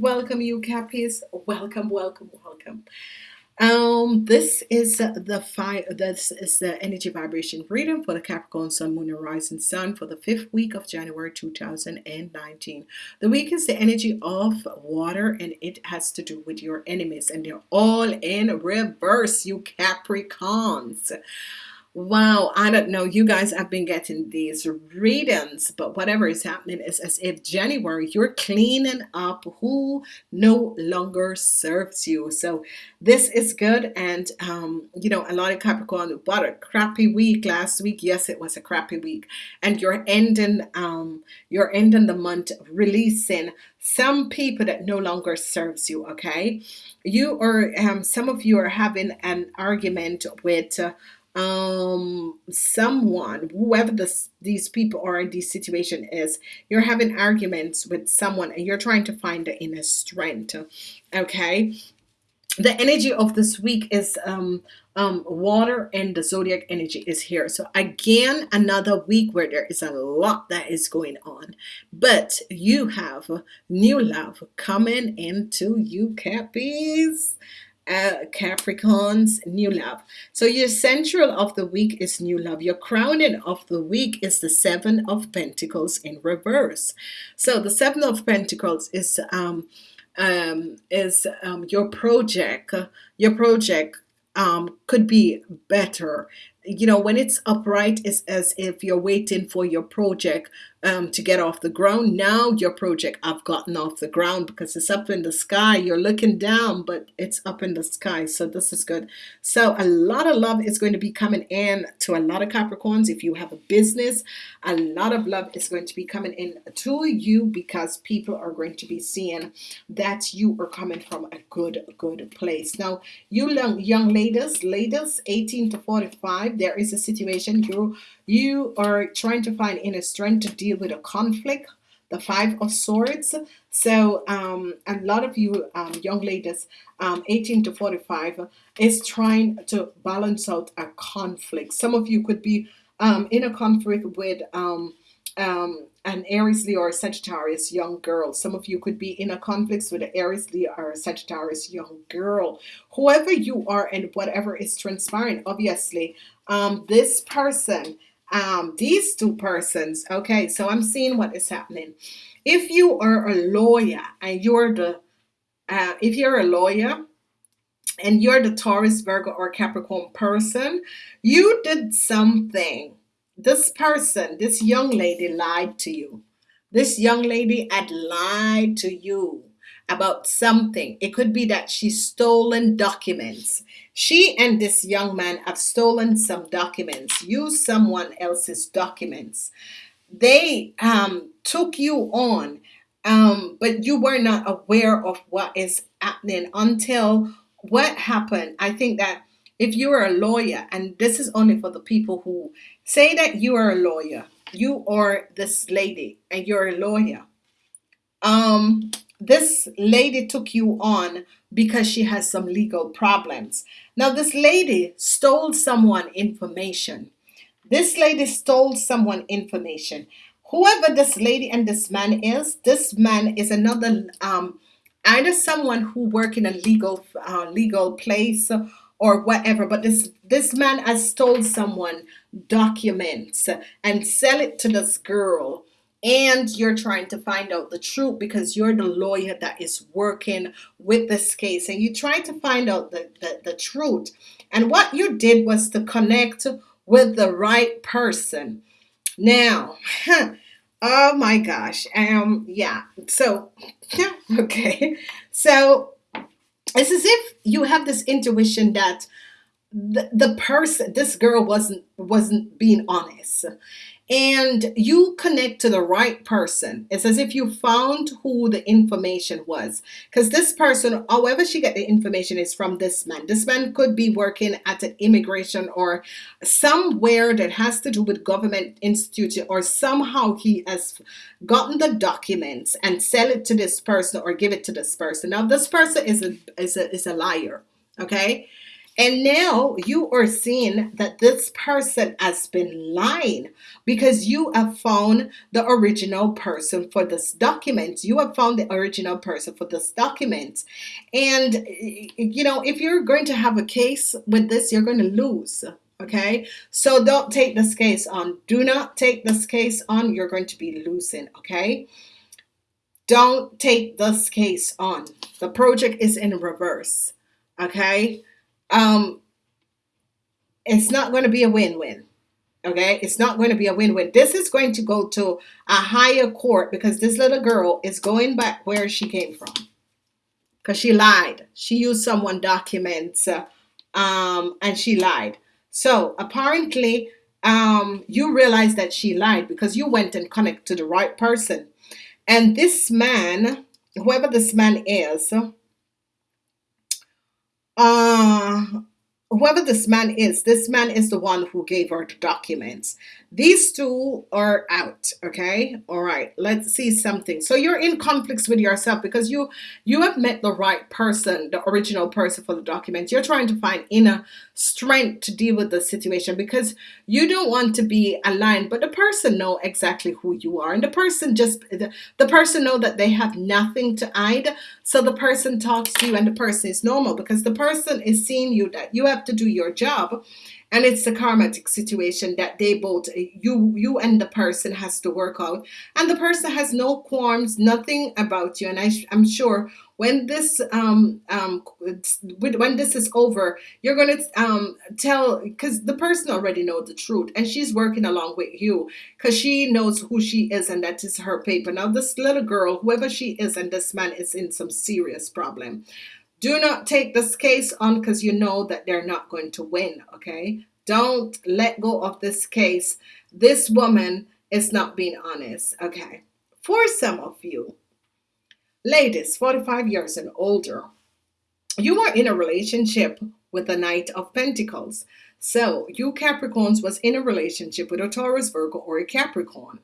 Welcome, you Cappies. Welcome, welcome, welcome. Um, this is the fire. This is the energy vibration reading for the Capricorn Sun, Moon, and Rising Sun for the fifth week of January 2019. The week is the energy of water, and it has to do with your enemies, and they're all in reverse. You Capricorns. Wow, I don't know. You guys have been getting these readings, but whatever is happening is as if January you're cleaning up who no longer serves you. So this is good, and um, you know, a lot of Capricorn. What a crappy week last week. Yes, it was a crappy week, and you're ending um, you're ending the month releasing some people that no longer serves you. Okay, you are um, some of you are having an argument with. Uh, um someone whoever this these people are in this situation is you're having arguments with someone and you're trying to find the inner strength okay? The energy of this week is um um water and the zodiac energy is here. So again another week where there is a lot that is going on but you have new love coming into you cappies uh, Capricorn's new love. So your central of the week is new love. Your crowning of the week is the seven of Pentacles in reverse. So the seven of Pentacles is um, um, is um, your project. Your project um, could be better you know when it's upright it's as if you're waiting for your project um, to get off the ground. Now your project I've gotten off the ground because it's up in the sky. You're looking down but it's up in the sky. So this is good. So a lot of love is going to be coming in to a lot of Capricorns. If you have a business a lot of love is going to be coming in to you because people are going to be seeing that you are coming from a good good place. Now you young, young ladies ladies 18 to 45 there is a situation you you are trying to find inner strength to deal with a conflict the five of swords. So um, a lot of you um, young ladies um, 18 to 45 is trying to balance out a conflict. Some of you could be um, in a conflict with um, um, an Aries Leo or Sagittarius young girl. Some of you could be in a conflict with an Aries Leo or Sagittarius young girl. Whoever you are and whatever is transpiring obviously um, this person um, these two persons okay? So I'm seeing what is happening. If you are a lawyer and you're the uh, if you're a lawyer and you're the Taurus Virgo or Capricorn person you did something this person this young lady lied to you. This young lady had lied to you about something. It could be that she stolen documents. She and this young man have stolen some documents. Used someone else's documents. They um, took you on um, but you were not aware of what is happening until what happened. I think that if you are a lawyer and this is only for the people who say that you are a lawyer you are this lady and you're a lawyer. Um this lady took you on because she has some legal problems. Now this lady stole someone information. This lady stole someone information. Whoever this lady and this man is this man is another um either someone who work in a legal uh, legal place or whatever but this this man has stole someone documents and sell it to this girl and you're trying to find out the truth because you're the lawyer that is working with this case and you try to find out the, the, the truth. And what you did was to connect with the right person. Now oh my gosh um yeah so yeah okay so it's as if you have this intuition that the, the person this girl wasn't wasn't being honest and you connect to the right person. It's as if you found who the information was. Because this person however she got the information is from this man. This man could be working at an immigration or somewhere that has to do with government institute or somehow he has gotten the documents and sell it to this person or give it to this person. Now this person is a is a, is a liar okay and now you are seeing that this person has been lying because you have found the original person for this document. You have found the original person for this document. And, you know, if you're going to have a case with this, you're going to lose. Okay, so don't take this case on. Do not take this case on. You're going to be losing. Okay, don't take this case on. The project is in reverse. Okay, um, it's not going to be a win-win. Okay, it's not going to be a win-win. This is going to go to a higher court because this little girl is going back where she came from because she lied. She used someone documents um, and she lied. So apparently, um, you realize that she lied because you went and connect to the right person. And this man, whoever this man is, uh, whoever this man is, this man is the one who gave her the documents. These two are out. Okay. All right. Let's see something. So you're in conflicts with yourself because you you have met the right person, the original person for the documents. You're trying to find inner strength to deal with the situation because you don't want to be aligned, but the person know exactly who you are. And the person just the, the person know that they have nothing to hide. So the person talks to you and the person is normal because the person is seeing you that you have to do your job and it's a karmatic situation that they both you you and the person has to work out. And the person has no qualms nothing about you. And I, i'm sure when this um um when this is over you're gonna um tell because the person already know the truth and she's working along with you because she knows who she is and that is her paper. Now this little girl whoever she is and this man is in some serious problem do not take this case on because you know that they're not going to win, okay? Don't let go of this case. This woman is not being honest, okay? For some of you, ladies, 45 years and older, you are in a relationship with the Knight of Pentacles. So you Capricorns was in a relationship with a Taurus, Virgo, or a Capricorn.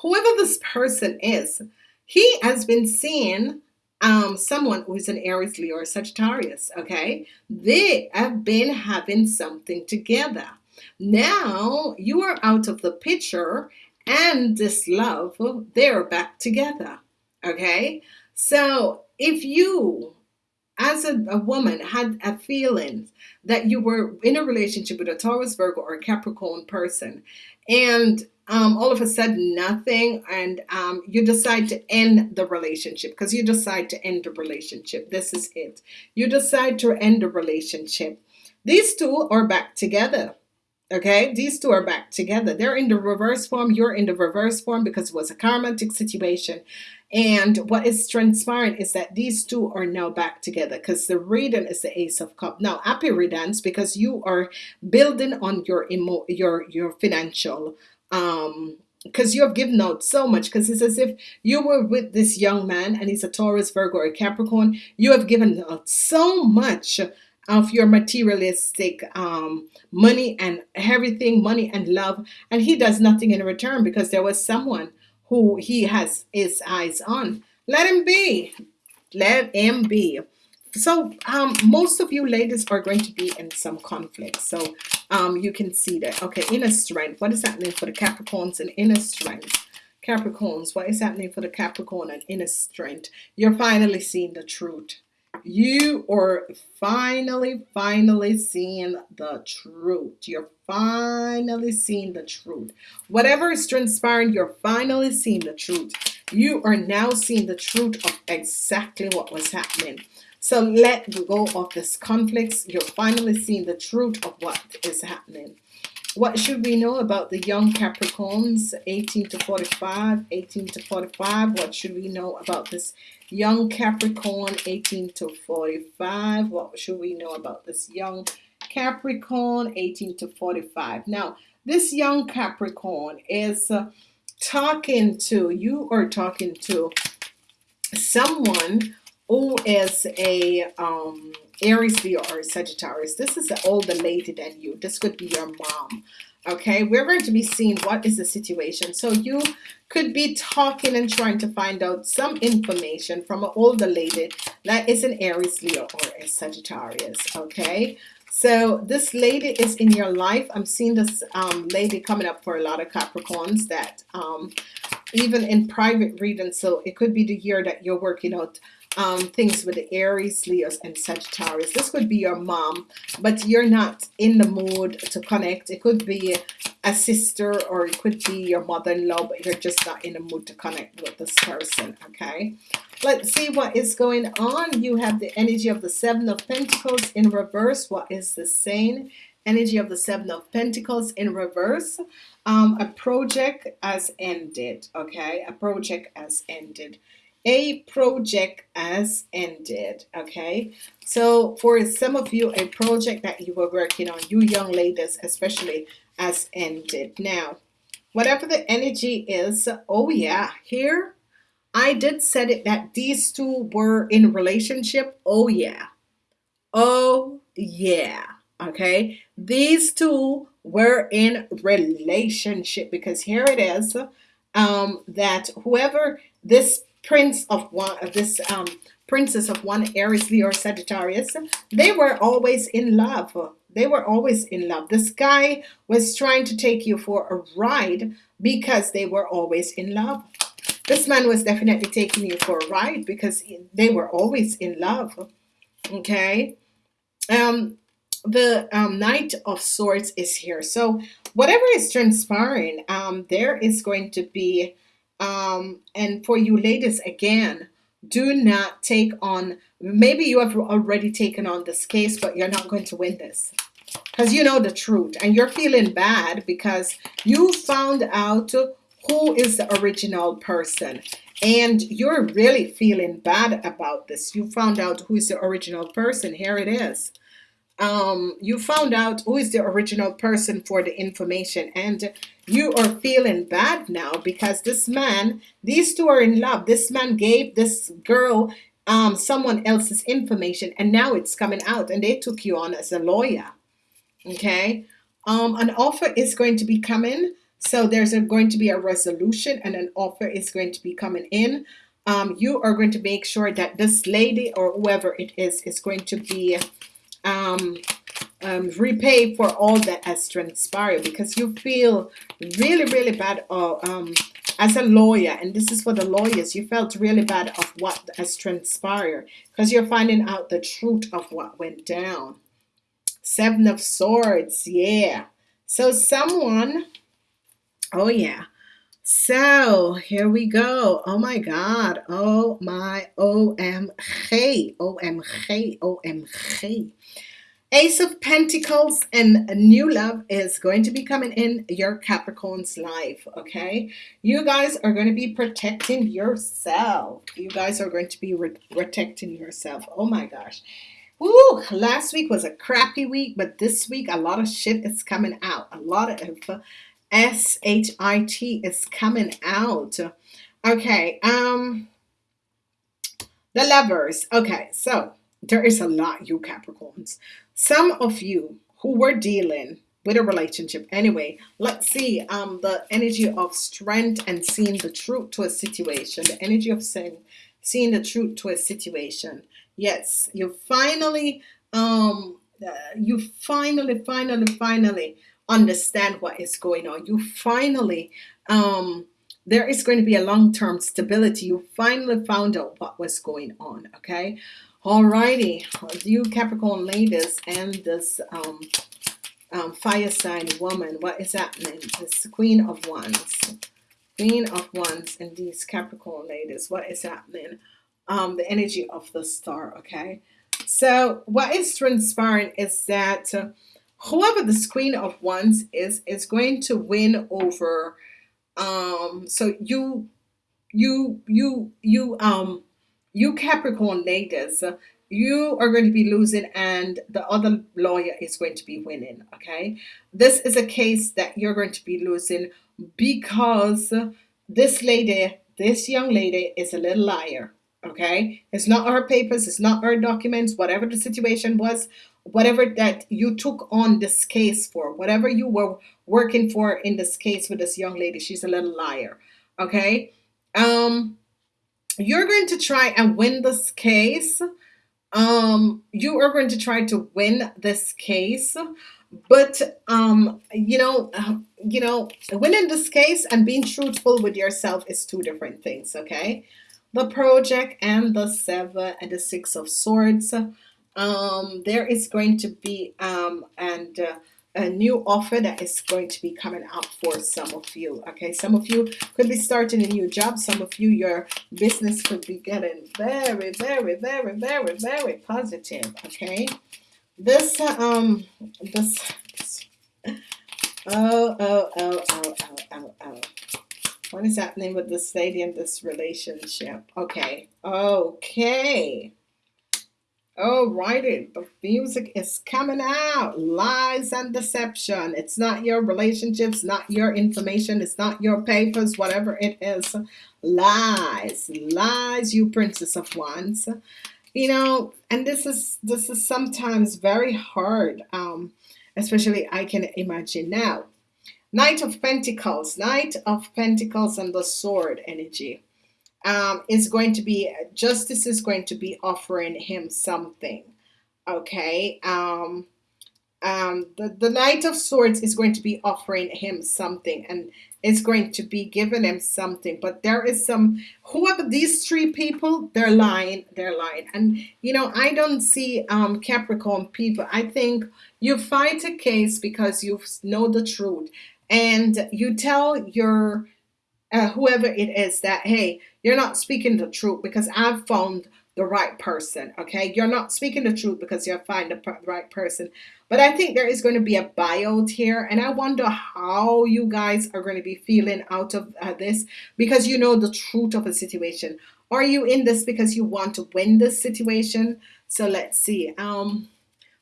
Whoever this person is, he has been seeing um, someone who is an Aries, Leo, or Sagittarius, okay? They have been having something together. Now you are out of the picture and this love, they're back together, okay? So if you as a, a, woman had a feeling that you were in a relationship with a Taurus, Virgo, or a Capricorn person, and um, all of a sudden nothing and um, you decide to end the relationship because you decide to end the relationship. This is it. You decide to end the relationship. These two are back together okay? These two are back together. They're in the reverse form you're in the reverse form because it was a karmatic situation. And what is transpiring is that these two are now back together because the reading is the ace of cup now happy riddance because you are building on your emo your your financial um because you have given out so much because it's as if you were with this young man and he's a Taurus Virgo or Capricorn. You have given out so much of your materialistic um, money and everything money and love and he does nothing in return because there was someone who he has his eyes on. Let him be. Let him be so um, most of you ladies are going to be in some conflict. So um, you can see that. Okay, inner strength. What is happening for the Capricorns and inner strength? Capricorns, what is happening for the Capricorn and inner strength? You're finally seeing the truth. You are finally, finally seeing the truth. You're finally seeing the truth. Whatever is transpiring, you're finally seeing the truth. You are now seeing the truth of exactly what was happening. So let go of this conflicts. You're finally seeing the truth of what is happening. What should we know about the young Capricorns, 18 to 45, 18 to 45? What should we know about this young Capricorn, 18 to 45? What should we know about this young Capricorn, 18 to 45? Now, this young Capricorn is uh, talking to, you are talking to someone who is a um, Aries, Leo, or Sagittarius. This is an older lady than you. This could be your mom. Okay, we're going to be seeing what is the situation. So you could be talking and trying to find out some information from an older lady that is an Aries, Leo, or a Sagittarius. Okay, So this lady is in your life. I'm seeing this um, lady coming up for a lot of Capricorns that um, even in private reading. So it could be the year that you're working out um, things with the Aries, Leos, and Sagittarius. This could be your mom, but you're not in the mood to connect. It could be a sister or it could be your mother-in-law, but you're just not in the mood to connect with this person, okay? Let's see what is going on. You have the energy of the Seven of Pentacles in reverse. What is the same energy of the Seven of Pentacles in reverse? Um, a project has ended, okay? A project has ended a project has ended okay? So for some of you a project that you were working on you young ladies especially has ended. Now whatever the energy is oh yeah here I did said it that these two were in relationship oh yeah. Oh yeah okay? These two were in relationship because here it is um that whoever this prince of one of this um, princess of one Aries, Leo, Sagittarius, they were always in love. They were always in love. This guy was trying to take you for a ride because they were always in love. This man was definitely taking you for a ride because they were always in love. Okay. Um, the um, Knight of Swords is here. So whatever is transpiring, um, there is going to be um, and for you ladies again do not take on maybe you have already taken on this case but you're not going to win this. Because you know the truth and you're feeling bad because you found out who is the original person. And you're really feeling bad about this. You found out who is the original person. Here it is um, you found out who is the original person for the information and you are feeling bad now because this man these two are in love. This man gave this girl um, someone else's information and now it's coming out and they took you on as a lawyer. Okay? Um, an offer is going to be coming so there's a, going to be a resolution and an offer is going to be coming in. Um, you are going to make sure that this lady or whoever it is is going to be um, um, repay for all that has transpired because you feel really really bad um, as a lawyer. And this is for the lawyers. You felt really bad of what has transpired because you're finding out the truth of what went down. Seven of swords. Yeah. So someone oh yeah so here we go oh my god oh my omg omg omg Ace of Pentacles and a new love is going to be coming in your Capricorn's life, okay? You guys are going to be protecting yourself. You guys are going to be protecting yourself. Oh my gosh. Woo, last week was a crappy week, but this week a lot of shit is coming out. A lot of S-H-I-T is coming out. Okay, um, the lovers. Okay, so there is a lot, you Capricorns. Some of you who were dealing with a relationship anyway let's see um the energy of strength and seeing the truth to a situation the energy of saying seeing the truth to a situation yes you finally um uh, you finally finally finally understand what is going on you finally um there is going to be a long-term stability you finally found out what was going on okay Alrighty, you Capricorn ladies and this um, um, fire sign woman, what is happening? This Queen of Wands, Queen of Wands and these Capricorn ladies, what is happening? Um, the energy of the star, okay? So what is transpiring is that uh, whoever this Queen of Wands is, is going to win over, um, so you, you, you, you, um, you Capricorn ladies, you are going to be losing and the other lawyer is going to be winning. Okay. This is a case that you're going to be losing because this lady, this young lady is a little liar. Okay. It's not her papers. It's not her documents, whatever the situation was, whatever that you took on this case for, whatever you were working for in this case with this young lady, she's a little liar. Okay. Um, you're going to try and win this case um you are going to try to win this case but um you know uh, you know winning this case and being truthful with yourself is two different things okay the project and the seven and the six of swords um there is going to be um and uh, a new offer that is going to be coming up for some of you okay? Some of you could be starting a new job. Some of you your business could be getting very very very very very positive okay? This um this oh oh oh oh oh oh oh. What is happening with this lady in this relationship? Okay okay Alrighty, the music is coming out. Lies and deception. It's not your relationships, not your information, it's not your papers, whatever it is. Lies, lies, you princess of wands. You know, and this is this is sometimes very hard. Um, especially I can imagine now. Knight of Pentacles, Knight of Pentacles and the Sword energy um, is going to be justice is going to be offering him something okay? Um, um, the, the knight of swords is going to be offering him something and it's going to be giving him something but there is some whoever these three people? They're lying they're lying. And you know I don't see um, Capricorn people. I think you fight a case because you know the truth and you tell your uh, whoever it is that hey you're not speaking the truth because I've found the right person okay? You're not speaking the truth because you find the right person. But I think there is going to be a buyout here and I wonder how you guys are going to be feeling out of uh, this because you know the truth of a situation. Are you in this because you want to win this situation? So let's see um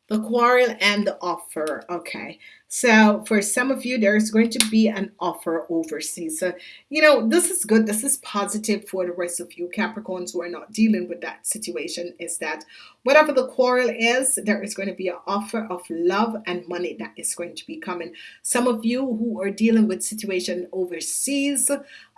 the quarrel and the offer okay so for some of you there's going to be an offer overseas. So you know this is good. This is positive for the rest of you Capricorns who are not dealing with that situation is that whatever the quarrel is there is going to be an offer of love and money that is going to be coming. Some of you who are dealing with situation overseas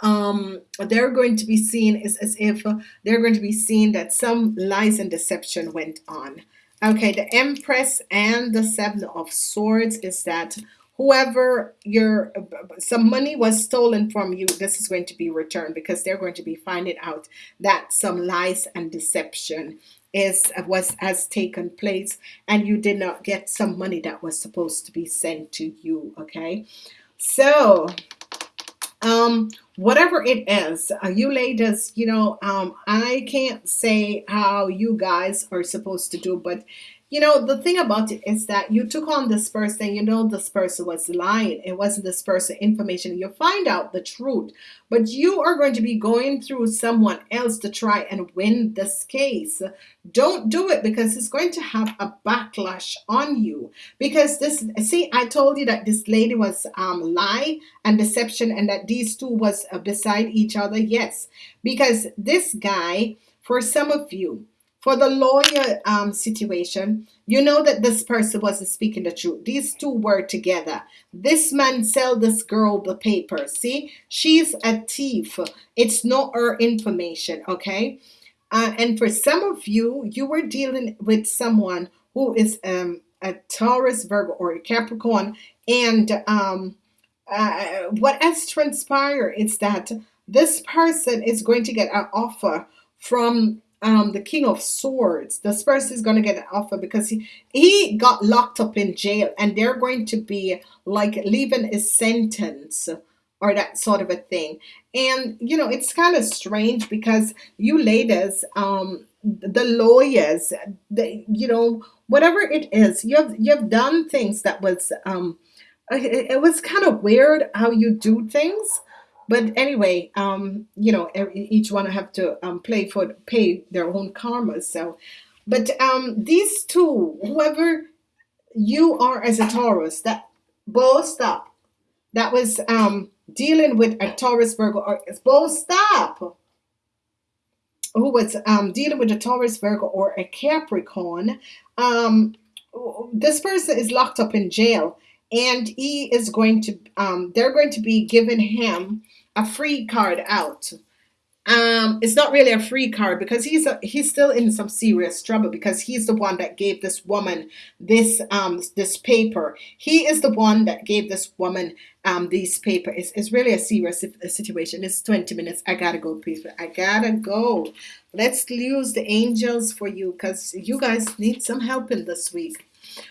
um they're going to be seen as, as if they're going to be seen that some lies and deception went on Okay, the Empress and the Seven of Swords is that whoever your some money was stolen from you, this is going to be returned because they're going to be finding out that some lies and deception is was has taken place and you did not get some money that was supposed to be sent to you okay? So um whatever it is uh, you ladies you know um I can't say how you guys are supposed to do but you know the thing about it is that you took on this person you know this person was lying. It wasn't this person information. You find out the truth but you are going to be going through someone else to try and win this case. Don't do it because it's going to have a backlash on you. Because this see I told you that this lady was um lie and deception and that these two was uh, beside each other. Yes because this guy for some of you for the lawyer um, situation, you know that this person wasn't speaking the truth. These two were together. This man sell this girl the paper. See, she's a thief. It's not her information, okay? Uh, and for some of you, you were dealing with someone who is um, a Taurus, Virgo, or a Capricorn, and um, uh, what has transpired is that this person is going to get an offer from um, the King of Swords. This person is going to get an offer because he, he got locked up in jail and they're going to be like leaving a sentence or that sort of a thing. And, you know, it's kind of strange because you ladies, um, the lawyers, the, you know, whatever it is, you have, you have done things that was, um, it, it was kind of weird how you do things but anyway um you know each one have to um play for pay their own karma so. But um these two whoever you are as a Taurus that both stop. That was um dealing with a Taurus Virgo or both stop. Who was um dealing with a Taurus Virgo or a Capricorn um this person is locked up in jail and he is going to um they're going to be giving him a free card out. Um it's not really a free card because he's a, he's still in some serious trouble because he's the one that gave this woman this um this paper. He is the one that gave this woman um these paper. It's, it's really a serious situation. It's 20 minutes. I gotta go people I gotta go. Let's use the angels for you because you guys need some help in this week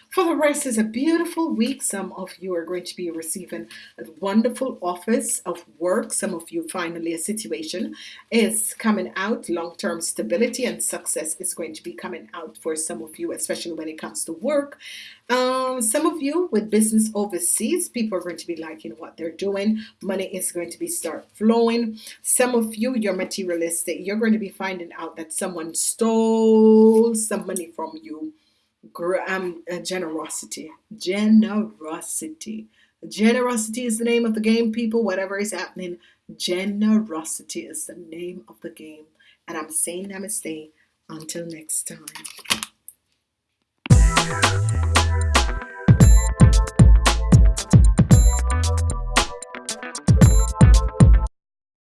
for the rest is a beautiful week. Some of you are going to be receiving a wonderful office of work. Some of you finally a situation is coming out. Long-term stability and success is going to be coming out for some of you, especially when it comes to work. Um, some of you with business overseas, people are going to be liking what they're doing. Money is going to be start flowing. Some of you, you're materialistic. You're going to be finding out that someone stole some money from you um, uh, generosity. Generosity. Generosity is the name of the game, people. Whatever is happening, generosity is the name of the game. And I'm saying namaste until next time.